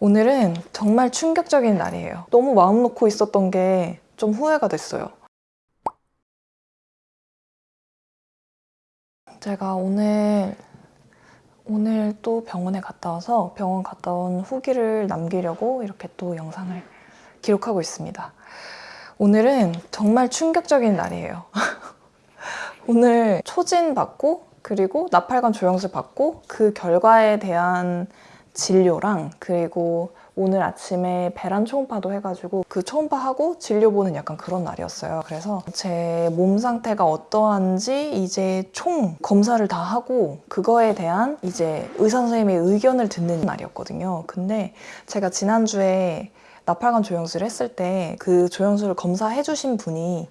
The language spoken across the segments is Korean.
오늘은 정말 충격적인 날이에요. 너무 마음 놓고 있었던 게 좀 후회가 됐어요. 제가 오늘 오늘 또 병원에 갔다 와서 병원 갔다 온 후기를 남기려고 이렇게 또 영상을 기록하고 있습니다. 오늘은 정말 충격적인 날이에요. 오늘 초진 받고 그리고 나팔관 조영술 받고 그 결과에 대한 진료랑 그리고 오늘 아침에 배란 초음파도 해가지고 그 초음파하고 진료 보는 약간 그런 날이었어요. 그래서 제 몸 상태가 어떠한지 이제 총 검사를 다 하고 그거에 대한 이제 의사 선생님의 의견을 듣는 날이었거든요. 근데 제가 지난주에 나팔관 조영술을 했을 때 그 조영술을 검사해 주신 분이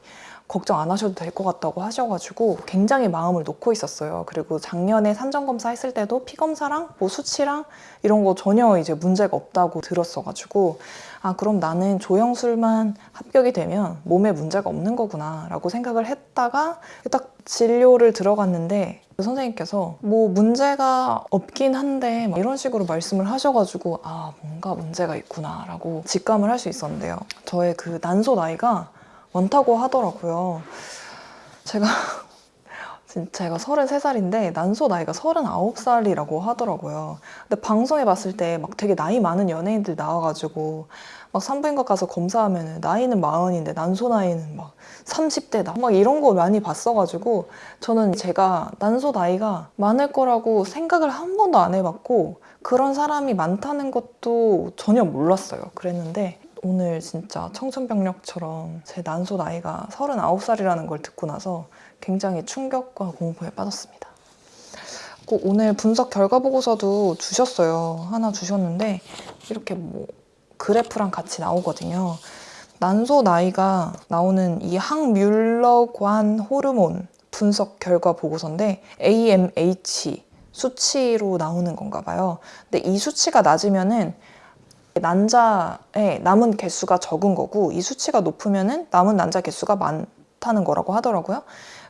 걱정 안 하셔도 될 것 같다고 하셔가지고 굉장히 마음을 놓고 있었어요. 그리고 작년에 산정검사 했을 때도 피검사랑 뭐 수치랑 이런 거 전혀 이제 문제가 없다고 들었어가지고 아 그럼 나는 조영술만 합격이 되면 몸에 문제가 없는 거구나 라고 생각을 했다가 딱 진료를 들어갔는데 그 선생님께서 뭐 문제가 없긴 한데 막 이런 식으로 말씀을 하셔가지고 아 뭔가 문제가 있구나 라고 직감을 할 수 있었는데요. 저의 그 난소 나이가 많다고 하더라고요. 제가 제가 33살인데 난소 나이가 39살이라고 하더라고요. 근데 방송에 봤을 때 막 되게 나이 많은 연예인들 나와가지고 막 산부인과 가서 검사하면 나이는 마흔인데 난소 나이는 막 30대다 막 이런 거 많이 봤어가지고 저는 제가 난소 나이가 많을 거라고 생각을 한 번도 안 해봤고 그런 사람이 많다는 것도 전혀 몰랐어요. 그랬는데 오늘 진짜 청천벽력처럼 제 난소 나이가 39살이라는 걸 듣고 나서 굉장히 충격과 공포에 빠졌습니다. 꼭 오늘 분석 결과 보고서도 주셨어요. 하나 주셨는데 이렇게 뭐 그래프랑 같이 나오거든요. 난소 나이가 나오는 이 항뮬러관 호르몬 분석 결과 보고서인데 AMH 수치로 나오는 건가 봐요. 근데 이 수치가 낮으면은 난자의 남은 개수가 적은 거고 이 수치가 높으면은 남은 난자 개수가 많다는 거라고 하더라고요.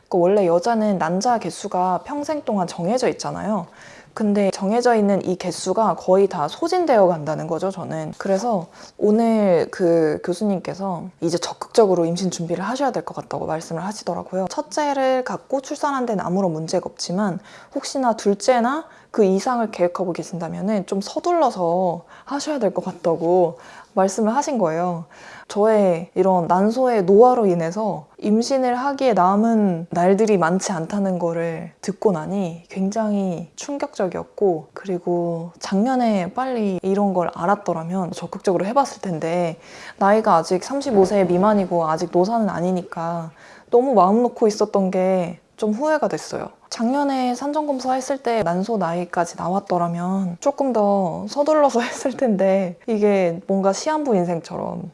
그 원래 여자는 난자 개수가 평생 동안 정해져 있잖아요. 근데 정해져 있는 이 개수가 거의 다 소진되어 간다는 거죠, 저는. 그래서 오늘 그 교수님께서 이제 적극적으로 임신 준비를 하셔야 될 것 같다고 말씀을 하시더라고요. 첫째를 갖고 출산한 데는 아무런 문제가 없지만 혹시나 둘째나 그 이상을 계획하고 계신다면 좀 서둘러서 하셔야 될 것 같다고 말씀을 하신 거예요. 저의 이런 난소의 노화로 인해서 임신을 하기에 남은 날들이 많지 않다는 거를 듣고 나니 굉장히 충격적이었고 그리고 작년에 빨리 이런 걸 알았더라면 적극적으로 해봤을 텐데 나이가 아직 35세 미만이고 아직 노사는 아니니까 너무 마음 놓고 있었던 게 좀 후회가 됐어요. 작년에 산정검사 했을 때 난소 나이까지 나왔더라면 조금 더 서둘러서 했을 텐데 이게 뭔가 시한부 인생처럼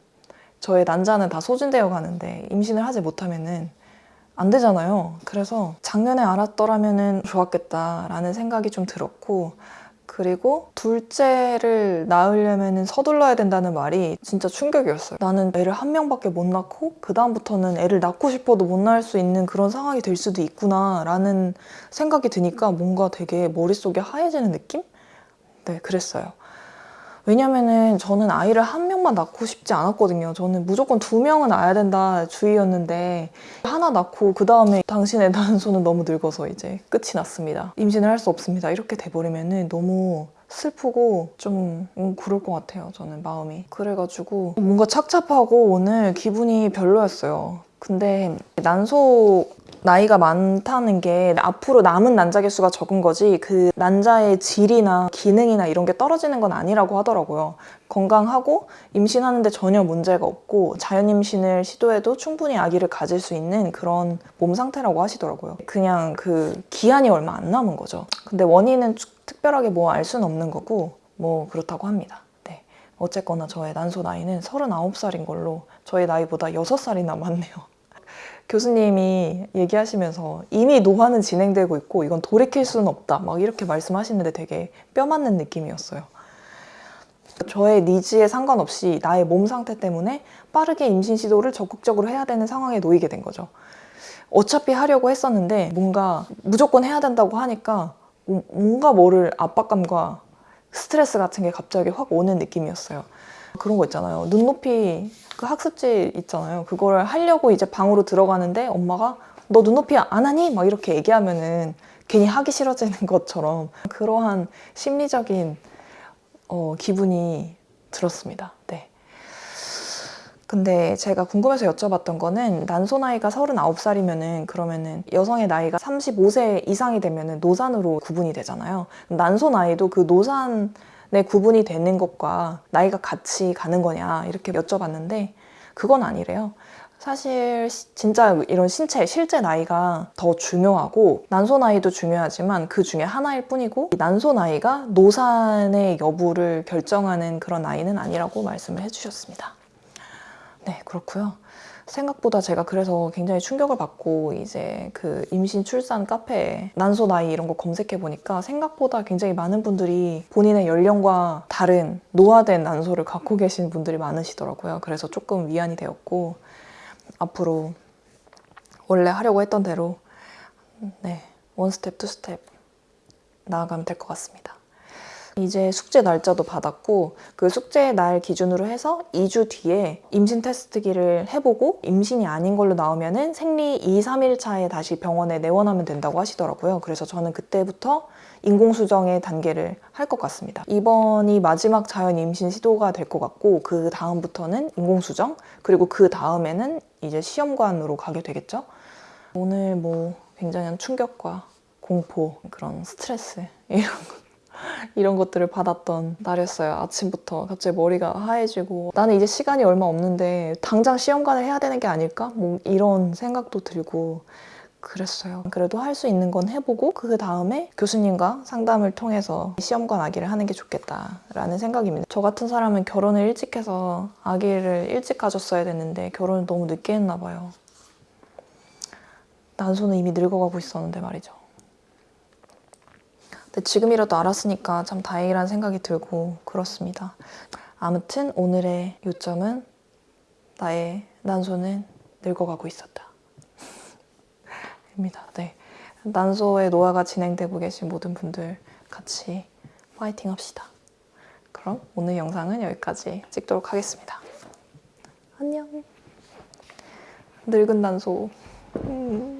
저의 난자는 다 소진되어 가는데 임신을 하지 못하면은 안 되잖아요. 그래서 작년에 알았더라면 좋았겠다라는 생각이 좀 들었고 그리고 둘째를 낳으려면 서둘러야 된다는 말이 진짜 충격이었어요. 나는 애를 한 명밖에 못 낳고 그 다음부터는 애를 낳고 싶어도 못 낳을 수 있는 그런 상황이 될 수도 있구나 라는 생각이 드니까 뭔가 되게 머릿속에 하얘지는 느낌? 네, 그랬어요. 왜냐면은 저는 아이를 한 명만 낳고 싶지 않았거든요. 저는 무조건 두 명은 낳아야 된다 주의였는데 하나 낳고 그 다음에 당신의 난소는 너무 늙어서 이제 끝이 났습니다. 임신을 할 수 없습니다. 이렇게 돼버리면은 너무 슬프고 좀 음, 그럴 것 같아요. 저는 마음이. 그래가지고 뭔가 착잡하고 오늘 기분이 별로였어요. 근데 난소 나이가 많다는 게 앞으로 남은 난자 개수가 적은 거지 그 난자의 질이나 기능이나 이런 게 떨어지는 건 아니라고 하더라고요. 건강하고 임신하는데 전혀 문제가 없고 자연 임신을 시도해도 충분히 아기를 가질 수 있는 그런 몸 상태라고 하시더라고요. 그냥 그 기한이 얼마 안 남은 거죠. 근데 원인은 특별하게 뭐 알 수는 없는 거고 뭐 그렇다고 합니다. 네. 어쨌거나 저의 난소 나이는 39살인 걸로 저의 나이보다 6살이나 많네요. 교수님이 얘기하시면서 이미 노화는 진행되고 있고 이건 돌이킬 수는 없다 막 이렇게 말씀하시는데 되게 뼈 맞는 느낌이었어요. 저의 니즈에 상관없이 나의 몸 상태 때문에 빠르게 임신 시도를 적극적으로 해야 되는 상황에 놓이게 된 거죠. 어차피 하려고 했었는데 뭔가 무조건 해야 된다고 하니까 뭔가 뭐를 압박감과 스트레스 같은 게 갑자기 확 오는 느낌이었어요. 그런 거 있잖아요. 눈높이 그 학습지 있잖아요. 그거를 하려고 이제 방으로 들어가는데 엄마가 너 눈높이 안 하니? 막 이렇게 얘기하면은 괜히 하기 싫어지는 것처럼 그러한 심리적인 어, 기분이 들었습니다. 네. 근데 제가 궁금해서 여쭤봤던 거는 난소 나이가 39살이면은 그러면은 여성의 나이가 35세 이상이 되면은 노산으로 구분이 되잖아요. 난소 나이도 그 노산 에 구분이 되는 것과 나이가 같이 가는 거냐 이렇게 여쭤봤는데 그건 아니래요. 사실 시- 진짜 이런 신체 실제 나이가 더 중요하고 난소 나이도 중요하지만 그 중에 하나일 뿐이고 이 난소 나이가 노산의 여부를 결정하는 그런 나이는 아니라고 말씀을 해주셨습니다. 네 그렇고요. 생각보다 제가 그래서 굉장히 충격을 받고 이제 그 임신 출산 카페에 난소 나이 이런 거 검색해 보니까 생각보다 굉장히 많은 분들이 본인의 연령과 다른 노화된 난소를 갖고 계신 분들이 많으시더라고요. 그래서 조금 위안이 되었고 앞으로 원래 하려고 했던 대로 네 one step two step 나아가면 될 것 같습니다. 이제 숙제 날짜도 받았고 그 숙제 날 기준으로 해서 2주 뒤에 임신 테스트기를 해보고 임신이 아닌 걸로 나오면 은 생리 2, 3일 차에 다시 병원에 내원하면 된다고 하시더라고요. 그래서 저는 그때부터 인공수정의 단계를 할 것 같습니다. 이번이 마지막 자연 임신 시도가 될 것 같고 그 다음부터는 인공수정 그리고 그 다음에는 이제 시험관으로 가게 되겠죠. 오늘 뭐 굉장한 충격과 공포 그런 스트레스 이런 거 이런 것들을 받았던 날이었어요. 아침부터 갑자기 머리가 하얘지고 나는 이제 시간이 얼마 없는데 당장 시험관을 해야 되는 게 아닐까? 뭐 이런 생각도 들고 그랬어요. 그래도 할 수 있는 건 해보고 그 다음에 교수님과 상담을 통해서 시험관 아기를 하는 게 좋겠다라는 생각입니다. 저 같은 사람은 결혼을 일찍 해서 아기를 일찍 가졌어야 됐는데 결혼을 너무 늦게 했나 봐요. 난소는 이미 늙어가고 있었는데 말이죠. 근데 지금이라도 알았으니까 참 다행이라는 생각이 들고 그렇습니다. 아무튼 오늘의 요점은 나의 난소는 늙어가고 있었다. 입니다. 네. 난소의 노화가 진행되고 계신 모든 분들 같이 파이팅 합시다. 그럼 오늘 영상은 여기까지 찍도록 하겠습니다. 안녕. 늙은 난소. 음.